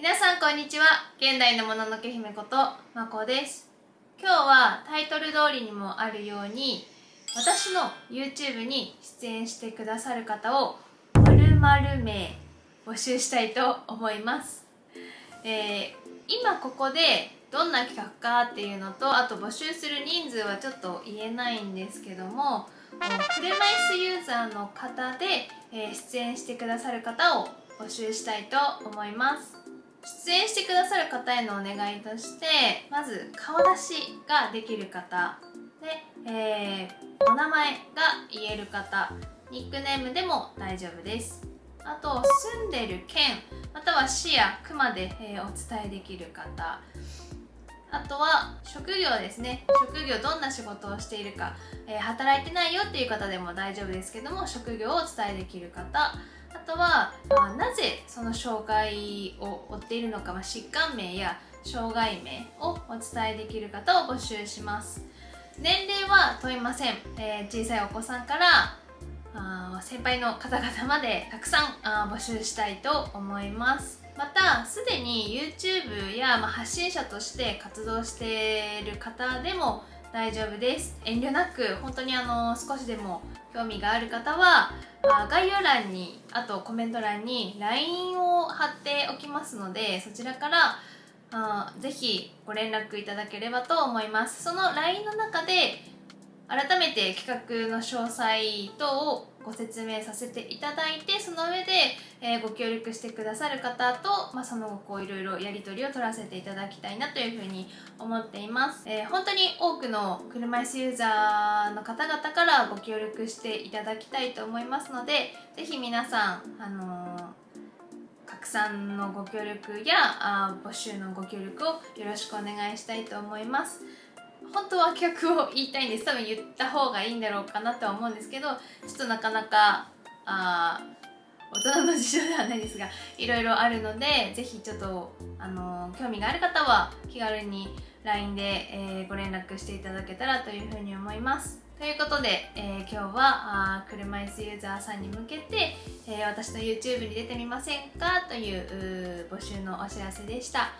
皆さんこんにちは。現代のもののけ姫ことまこです。今日はタイトル通りにもあるように私の YouTube に出演してくださる方を〇〇名募集したいと思います、えー今ここでどんな企画かっていうのとあと募集する人数はちょっと言えないんですけども車椅子ユーザーの方で、えー出演してくださる方を募集したいと思います。出演してくださる方へのお願いとしてまず顔出しができる方。で、えーお名前が言える方。ニックネームでも大丈夫です。あと住んでる県または市や区まで、えーお伝えできる方。あとは職業ですね。職業どんな仕事をしているか、えー働いてないよっていう方でも大丈夫ですけども職業をお伝えできる方。あとは、まあなぜその障害を負っているのか、まあ疾患名や障害名をお伝えできる方を募集します。年齢は問いません、えー小さいお子さんからあ先輩の方々までたくさんあ募集したいと思います。またすでに YouTube や、まあ、発信者として活動している方でも大丈夫です。遠慮なく本当にあの少しでも興味がある方はあ概要欄にあとコメント欄に LINE を貼っておきますのでそちらからあぜひご連絡いただければと思います。その LINE の中で改めて企画の詳細等をご説明させていただいてその上で、えーご協力してくださる方と、まあ、その後こういろいろやり取りを取らせていただきたいなというふうに思っています、えー本当に多くの車椅子ユーザーの方々からご協力していただきたいと思いますのでぜひ皆さん、あのー拡散のご協力やあ募集のご協力をよろしくお願いしたいと思います。本当は企画を言いたいんです。多分言った方がいいんだろうかなとは思うんですけどちょっとなかなかあ大人の事情ではないですがいろいろあるのでぜひちょっと、あのー興味がある方は気軽に LINE で、えーご連絡していただけたらというふうに思います。ということで、えー今日はあ車椅子ユーザーさんに向けて、え私の YouTube に出てみませんかという募集のお知らせでした。